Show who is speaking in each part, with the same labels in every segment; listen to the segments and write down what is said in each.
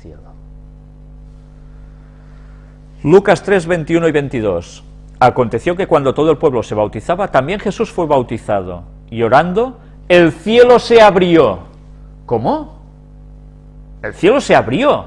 Speaker 1: cielo. Lucas 3, 21 y 22. Aconteció que cuando todo el pueblo se bautizaba, también Jesús fue bautizado, y orando, el cielo se abrió. ¿Cómo? El cielo se abrió.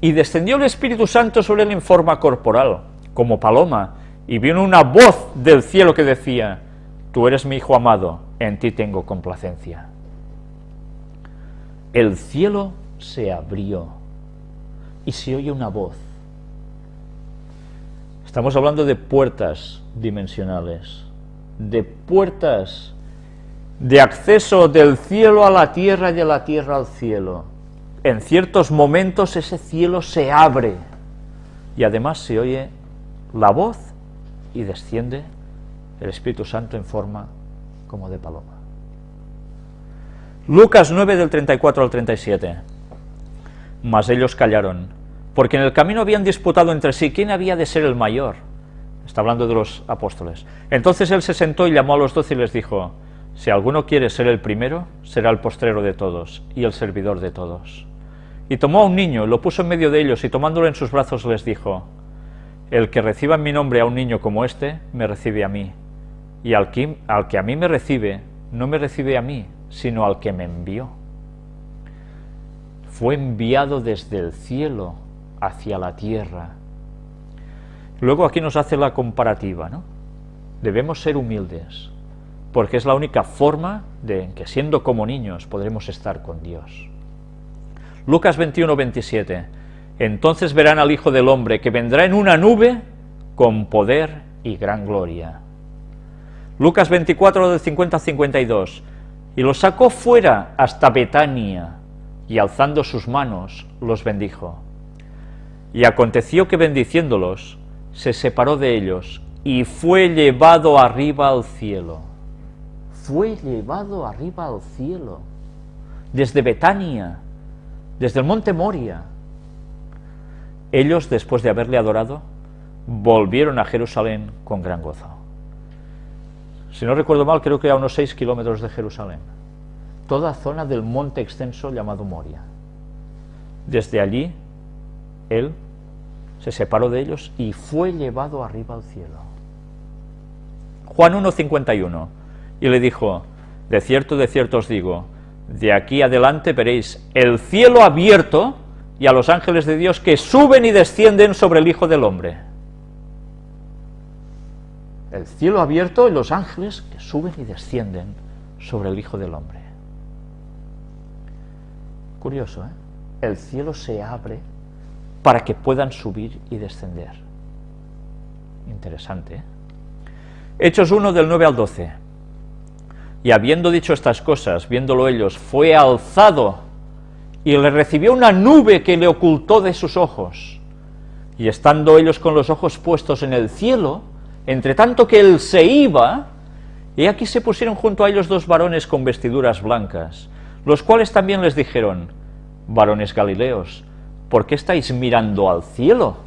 Speaker 1: Y descendió el Espíritu Santo sobre él en forma corporal, como paloma, y vino una voz del cielo que decía, Tú eres mi Hijo amado, en ti tengo complacencia. El cielo se abrió y se oye una voz. Estamos hablando de puertas dimensionales, de puertas de acceso del cielo a la tierra y de la tierra al cielo. En ciertos momentos ese cielo se abre y además se oye la voz y desciende el Espíritu Santo en forma como de paloma. Lucas 9 del 34 al 37. Mas ellos callaron, porque en el camino habían disputado entre sí quién había de ser el mayor. Está hablando de los apóstoles. Entonces él se sentó y llamó a los doce y les dijo, si alguno quiere ser el primero, será el postrero de todos y el servidor de todos. Y tomó a un niño, lo puso en medio de ellos y tomándolo en sus brazos les dijo, el que reciba en mi nombre a un niño como este, me recibe a mí, y al que, al que a mí me recibe, no me recibe a mí, sino al que me envió. Fue enviado desde el cielo hacia la tierra. Luego aquí nos hace la comparativa, ¿no? Debemos ser humildes, porque es la única forma de que siendo como niños podremos estar con Dios. Lucas 21, 27. Entonces verán al Hijo del Hombre que vendrá en una nube con poder y gran gloria. Lucas 24, del 50 al 52. Y los sacó fuera hasta Betania, y alzando sus manos los bendijo. Y aconteció que bendiciéndolos, se separó de ellos, y fue llevado arriba al cielo. Fue llevado arriba al cielo, desde Betania, desde el monte Moria. Ellos, después de haberle adorado, volvieron a Jerusalén con gran gozo. Si no recuerdo mal, creo que a unos 6 kilómetros de Jerusalén. Toda zona del monte extenso llamado Moria. Desde allí, él se separó de ellos y fue llevado arriba al cielo. Juan 1.51, y le dijo, de cierto, de cierto os digo, de aquí adelante veréis el cielo abierto y a los ángeles de Dios que suben y descienden sobre el Hijo del Hombre el cielo abierto y los ángeles que suben y descienden sobre el Hijo del Hombre. Curioso, ¿eh? El cielo se abre para que puedan subir y descender. Interesante, ¿eh? Hechos 1 del 9 al 12. Y habiendo dicho estas cosas, viéndolo ellos, fue alzado y le recibió una nube que le ocultó de sus ojos. Y estando ellos con los ojos puestos en el cielo, entre tanto que él se iba, y aquí se pusieron junto a ellos dos varones con vestiduras blancas, los cuales también les dijeron, varones galileos, ¿por qué estáis mirando al cielo?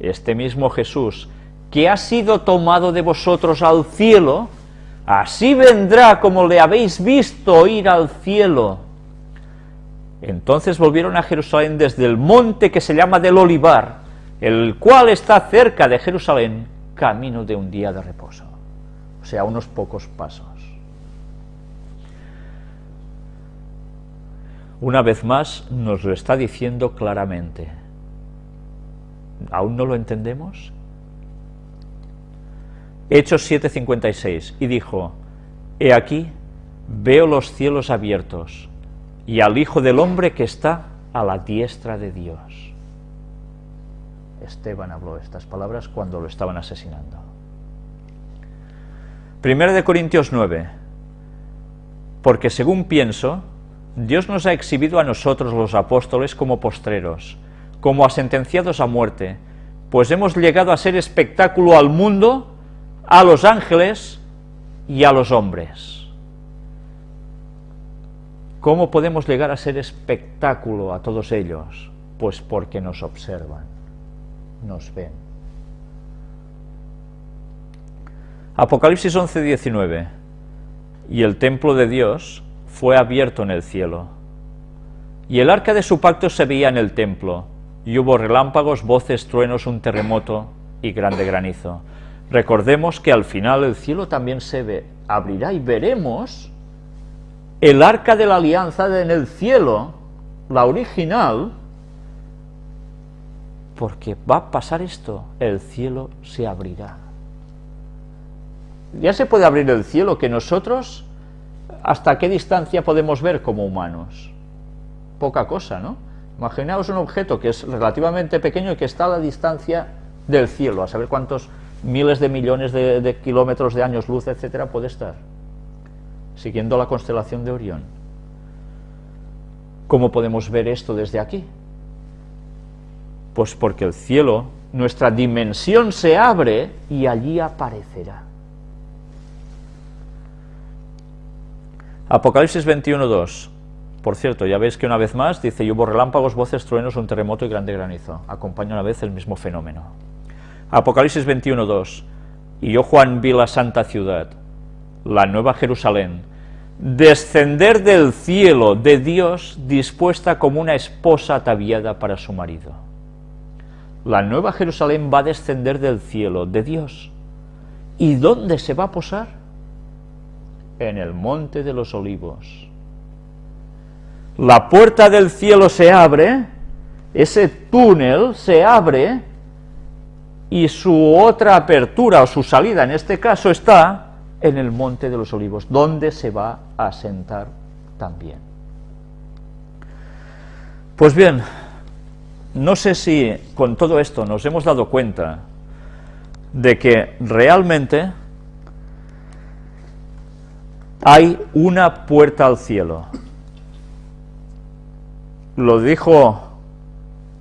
Speaker 1: Este mismo Jesús, que ha sido tomado de vosotros al cielo, así vendrá como le habéis visto ir al cielo. Entonces volvieron a Jerusalén desde el monte que se llama del Olivar, el cual está cerca de Jerusalén, camino de un día de reposo, o sea, unos pocos pasos. Una vez más nos lo está diciendo claramente. ¿Aún no lo entendemos? Hechos 7:56, y dijo, He aquí, veo los cielos abiertos, y al Hijo del Hombre que está a la diestra de Dios. Esteban habló estas palabras cuando lo estaban asesinando. Primero de Corintios 9. Porque según pienso, Dios nos ha exhibido a nosotros los apóstoles como postreros, como a sentenciados a muerte, pues hemos llegado a ser espectáculo al mundo, a los ángeles y a los hombres. ¿Cómo podemos llegar a ser espectáculo a todos ellos? Pues porque nos observan nos ven. Apocalipsis 11, 19. Y el templo de Dios fue abierto en el cielo, y el arca de su pacto se veía en el templo, y hubo relámpagos, voces, truenos, un terremoto y grande granizo. Recordemos que al final el cielo también se ve, abrirá y veremos el arca de la alianza en el cielo, la original, porque va a pasar esto, el cielo se abrirá. Ya se puede abrir el cielo que nosotros, ¿hasta qué distancia podemos ver como humanos? poca cosa, ¿no? Imaginaos un objeto que es relativamente pequeño y que está a la distancia del cielo, a saber cuántos miles de millones de, kilómetros de años luz, etcétera, puede estar, siguiendo la constelación de Orión. ¿Cómo podemos ver esto desde aquí? Pues porque el cielo, nuestra dimensión se abre y allí aparecerá. Apocalipsis 21.2 por cierto, ya veis que una vez más dice, y hubo relámpagos, voces, truenos, un terremoto y grande granizo. Acompaña una vez el mismo fenómeno. Apocalipsis 21.2 Y yo, Juan, vi la santa ciudad, la nueva Jerusalén, descender del cielo de Dios dispuesta como una esposa ataviada para su marido. La nueva Jerusalén va a descender del cielo de Dios. ¿Y dónde se va a posar? En el monte de los olivos la puerta del cielo se abre, ese túnel se abre y su otra apertura o su salida en este caso está en el Monte de los Olivos, donde se va a sentar también. Pues bien, no sé si con todo esto nos hemos dado cuenta de que realmente hay una puerta al cielo, lo dijo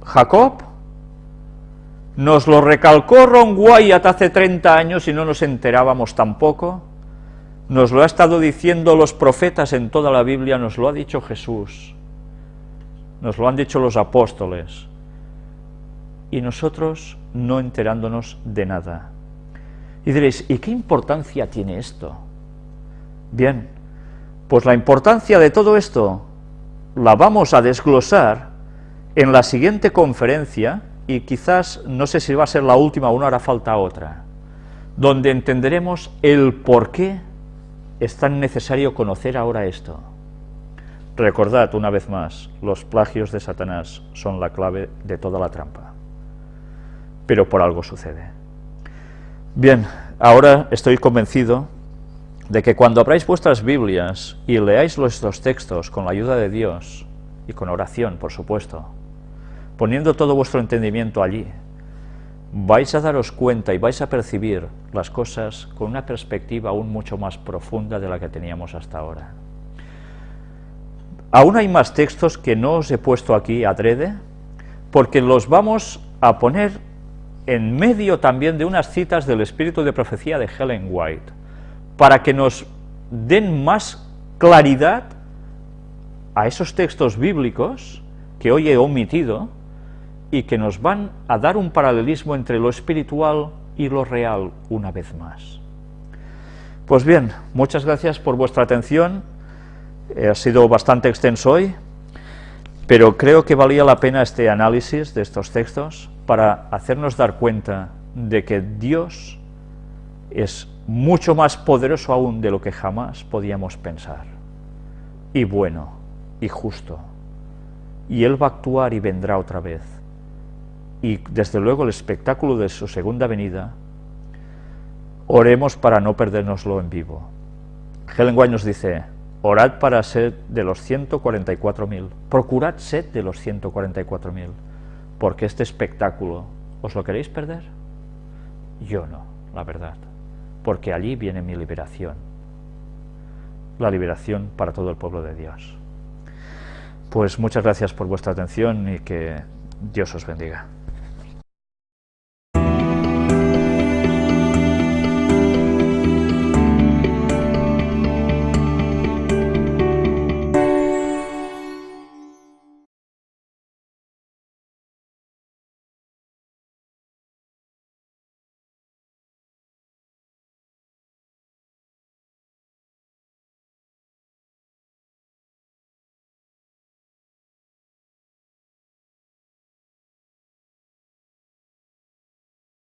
Speaker 1: Jacob, nos lo recalcó Ron Wyatt hace 30 años y no nos enterábamos tampoco, nos lo ha estado diciendo los profetas en toda la Biblia, nos lo ha dicho Jesús, nos lo han dicho los apóstoles, y nosotros no enterándonos de nada. Y diréis, ¿y qué importancia tiene esto? Bien, pues la importancia de todo esto la vamos a desglosar en la siguiente conferencia, y quizás, no sé si va a ser la última o no hará falta otra, donde entenderemos el por qué es tan necesario conocer ahora esto. Recordad una vez más, los plagios de Satanás son la clave de toda la trampa, pero por algo sucede. Bien, ahora estoy convencido de que cuando abráis vuestras Biblias y leáis nuestros textos con la ayuda de Dios, y con oración, por supuesto, poniendo todo vuestro entendimiento allí, vais a daros cuenta y vais a percibir las cosas con una perspectiva aún mucho más profunda de la que teníamos hasta ahora. Aún hay más textos que no os he puesto aquí adrede, porque los vamos a poner en medio también de unas citas del espíritu de profecía de Helen White, para que nos den más claridad a esos textos bíblicos que hoy he omitido y que nos van a dar un paralelismo entre lo espiritual y lo real una vez más. Pues bien, muchas gracias por vuestra atención, ha sido bastante extenso hoy, pero creo que valía la pena este análisis de estos textos para hacernos dar cuenta de que Dios es mucho más poderoso aún de lo que jamás podíamos pensar, y bueno, y justo, y Él va a actuar y vendrá otra vez, y desde luego el espectáculo de su segunda venida, oremos para no perdérnoslo en vivo. Helen White nos dice, orad para ser de los 144.000, procurad ser de los 144.000, porque este espectáculo, ¿os lo queréis perder? Yo no, la verdad porque allí viene mi liberación, la liberación para todo el pueblo de Dios. Pues muchas gracias por vuestra atención y que Dios os bendiga.